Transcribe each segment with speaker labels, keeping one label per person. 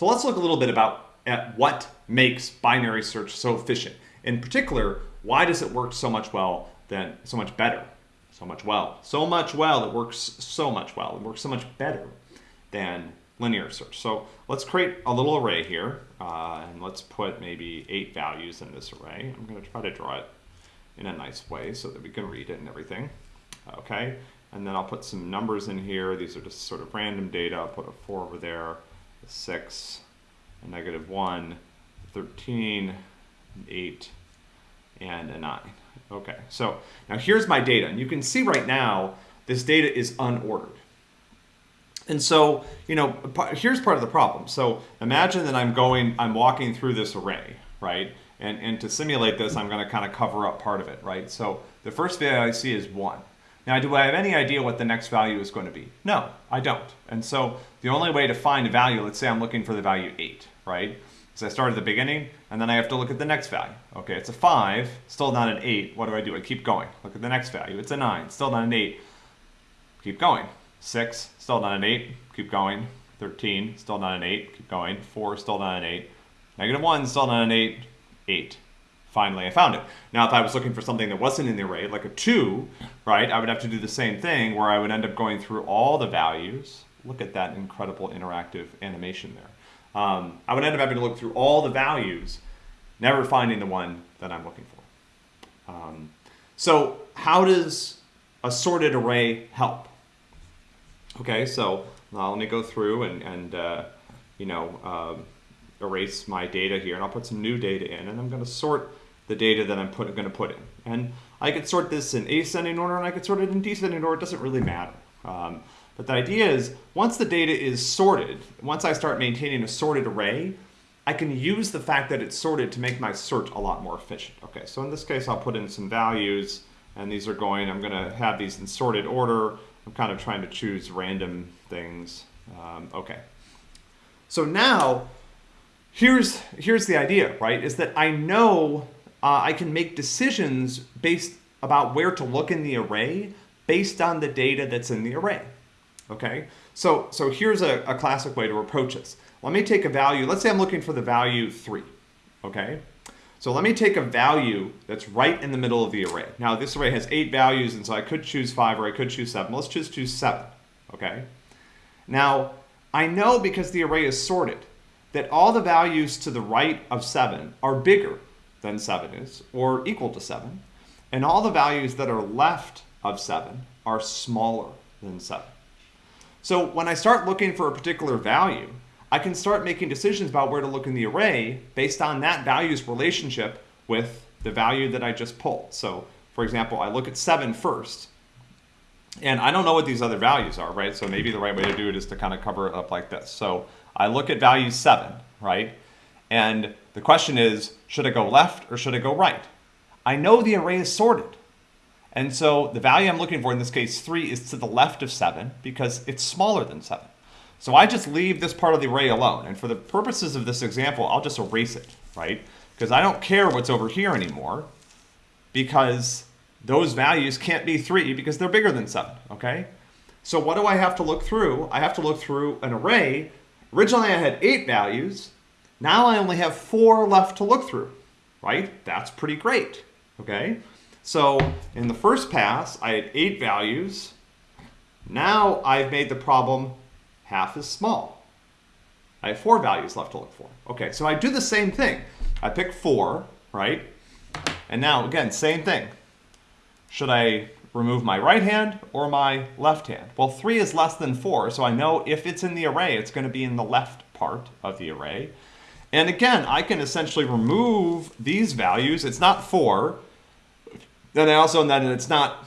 Speaker 1: So let's look a little bit about at what makes binary search so efficient. In particular, why does it work so much well than so much better? So much well. So much well, it works so much well. It works so much better than linear search. So let's create a little array here, uh, and let's put maybe eight values in this array. I'm going to try to draw it in a nice way so that we can read it and everything. Okay, and then I'll put some numbers in here. These are just sort of random data. I'll put a 4 over there, a 6, a negative 1, 13, 8, and a 9. Okay, so now here's my data. And you can see right now, this data is unordered. And so, you know, here's part of the problem. So imagine that I'm going, I'm walking through this array, right? And, and to simulate this, I'm going to kind of cover up part of it, right? So the first value I see is 1. Now, do I have any idea what the next value is going to be? No, I don't. And so the only way to find a value, let's say I'm looking for the value 8, right? So I start at the beginning, and then I have to look at the next value. Okay, it's a 5, still not an 8. What do I do? I keep going. Look at the next value. It's a 9, still not an 8. Keep going. 6, still not an 8. Keep going. 13, still not an 8. Keep going. 4, still not an 8. Negative 1, still not an 8. 8. Finally, I found it. Now, if I was looking for something that wasn't in the array, like a 2, right, I would have to do the same thing where I would end up going through all the values. Look at that incredible interactive animation there um, I would end up having to look through all the values, never finding the one that I'm looking for. Um, so how does a sorted array help? Okay, so uh, let me go through and, and uh, you know, uh, erase my data here, and I'll put some new data in, and I'm going to sort the data that I'm going to put in. And I could sort this in ascending order, and I could sort it in descending order. It doesn't really matter. Um, but the idea is once the data is sorted, once I start maintaining a sorted array, I can use the fact that it's sorted to make my search a lot more efficient. Okay, so in this case, I'll put in some values and these are going, I'm gonna have these in sorted order. I'm kind of trying to choose random things. Um, okay. So now, here's, here's the idea, right? Is that I know uh, I can make decisions based about where to look in the array based on the data that's in the array okay? So, so here's a, a classic way to approach this. Let me take a value, let's say I'm looking for the value three, okay? So let me take a value that's right in the middle of the array. Now this array has eight values and so I could choose five or I could choose seven. Let's just choose seven, okay? Now I know because the array is sorted that all the values to the right of seven are bigger than seven is or equal to seven. And all the values that are left of seven are smaller than seven. So when I start looking for a particular value, I can start making decisions about where to look in the array based on that value's relationship with the value that I just pulled. So for example, I look at 7 first, and I don't know what these other values are, right? So maybe the right way to do it is to kind of cover it up like this. So I look at value 7, right? And the question is, should I go left or should I go right? I know the array is sorted. And so the value I'm looking for in this case, 3, is to the left of 7 because it's smaller than 7. So I just leave this part of the array alone. And for the purposes of this example, I'll just erase it, right? Because I don't care what's over here anymore because those values can't be 3 because they're bigger than 7, okay? So what do I have to look through? I have to look through an array. Originally I had 8 values. Now I only have 4 left to look through, right? That's pretty great, okay? So in the first pass, I had eight values. Now I've made the problem half as small. I have four values left to look for. Okay, so I do the same thing. I pick four, right? And now, again, same thing. Should I remove my right hand or my left hand? Well, three is less than four, so I know if it's in the array, it's going to be in the left part of the array. And again, I can essentially remove these values. It's not four, then I also know that it's not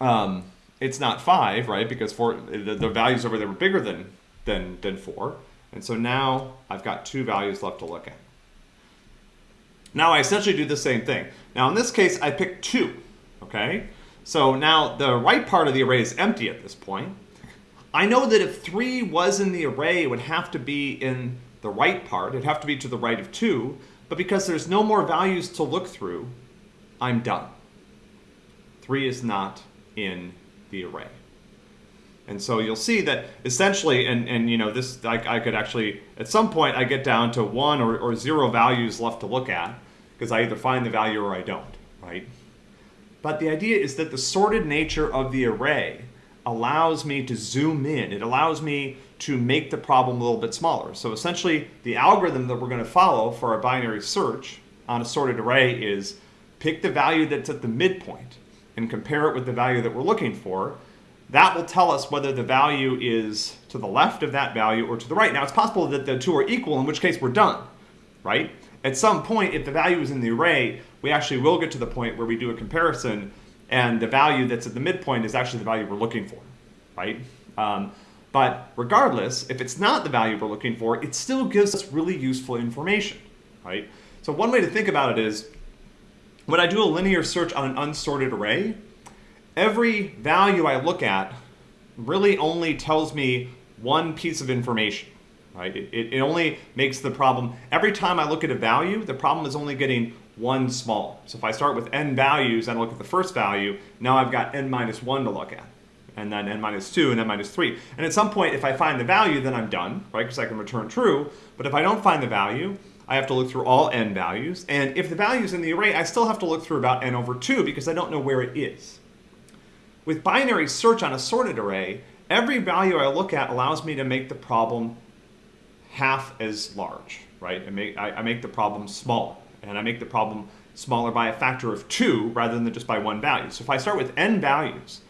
Speaker 1: um, it's not five, right? Because four the, the values over there were bigger than than than four, and so now I've got two values left to look at. Now I essentially do the same thing. Now in this case, I pick two, okay? So now the right part of the array is empty at this point. I know that if three was in the array, it would have to be in the right part. It'd have to be to the right of two, but because there's no more values to look through, I'm done. 3 is not in the array. And so you'll see that essentially, and, and you know, this, I, I could actually, at some point, I get down to one or, or zero values left to look at because I either find the value or I don't, right? But the idea is that the sorted nature of the array allows me to zoom in. It allows me to make the problem a little bit smaller. So essentially, the algorithm that we're going to follow for our binary search on a sorted array is pick the value that's at the midpoint and compare it with the value that we're looking for. That will tell us whether the value is to the left of that value or to the right. Now, it's possible that the two are equal, in which case we're done, right? At some point, if the value is in the array, we actually will get to the point where we do a comparison and the value that's at the midpoint is actually the value we're looking for, right? Um, but regardless, if it's not the value we're looking for, it still gives us really useful information, right? So one way to think about it is, when I do a linear search on an unsorted array, every value I look at really only tells me one piece of information, right? It, it, only makes the problem, every time I look at a value, the problem is only getting one small. So if I start with n values and I look at the first value, now I've got n minus 1 to look at, and then n minus 2 and n minus 3. And at some point, if I find the value, then I'm done, right? Because I can return true. But if I don't find the value, I have to look through all n values. And if the value is in the array, I still have to look through about n over 2 because I don't know where it is. With binary search on a sorted array, every value I look at allows me to make the problem half as large, right? I make, I, I make the problem smaller and I make the problem smaller by a factor of two rather than just by one value. So if I start with n values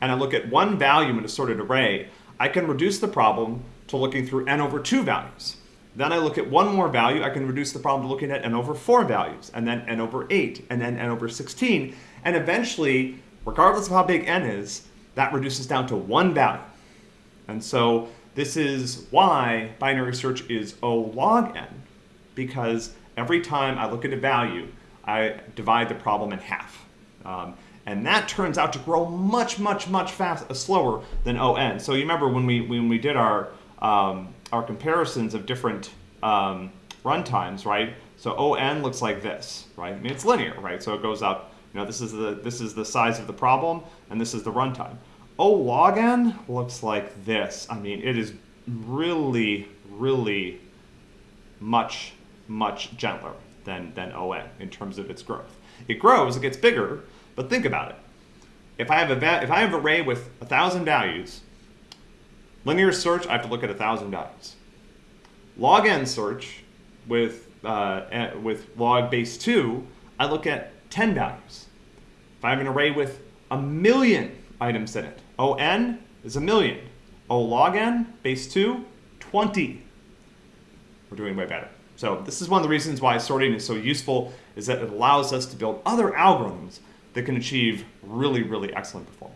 Speaker 1: and I look at one value in a sorted array, I can reduce the problem to looking through n over two values. Then I look at one more value, I can reduce the problem to looking at n over four values, and then n over eight, and then n over 16. And eventually, regardless of how big n is, that reduces down to one value. And so this is why binary search is O log n, because every time I look at a value, I divide the problem in half. Um, and that turns out to grow much, much, much fast, uh, slower than ON. So you remember when we when we did our um, our comparisons of different um, runtimes, right? So ON looks like this, right? I mean, it's linear, right? So it goes up. You know, this is the this is the size of the problem, and this is the runtime. O log n looks like this. I mean, it is really, really much much gentler than, than ON in terms of its growth. It grows, it gets bigger, but think about it. If I have a if I have an array with a thousand values, linear search, I have to look at a thousand values. Log n search with uh, with log base two, I look at 10 values. If I have an array with a million items in it, ON is a million. O log n, base 2, 20. We're doing way better. So this is one of the reasons why sorting is so useful, is that it allows us to build other algorithms that can achieve really, really excellent performance.